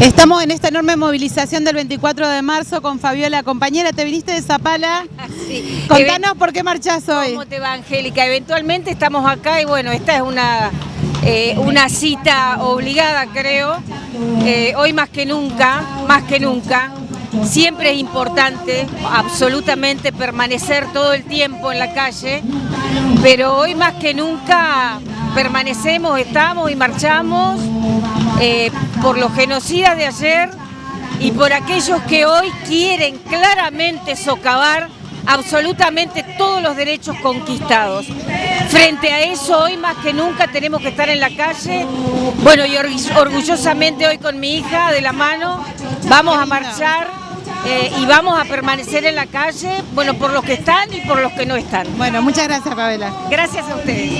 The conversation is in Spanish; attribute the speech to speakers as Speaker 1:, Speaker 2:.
Speaker 1: Estamos en esta enorme movilización del 24 de marzo con Fabiola, compañera, ¿te viniste de Zapala?
Speaker 2: Sí.
Speaker 1: Contanos por qué marchás hoy.
Speaker 2: ¿Cómo te va, Angélica? Eventualmente estamos acá y bueno, esta es una, eh, una cita obligada, creo. Eh, hoy más que nunca, más que nunca, siempre es importante absolutamente permanecer todo el tiempo en la calle, pero hoy más que nunca permanecemos, estamos y marchamos eh, por los genocidas de ayer y por aquellos que hoy quieren claramente socavar absolutamente todos los derechos conquistados. Frente a eso, hoy más que nunca tenemos que estar en la calle. Bueno, y orgullosamente hoy con mi hija de la mano vamos a marchar eh, y vamos a permanecer en la calle, bueno, por los que están y por los que no están.
Speaker 1: Bueno, muchas gracias, Fabiola.
Speaker 2: Gracias a ustedes.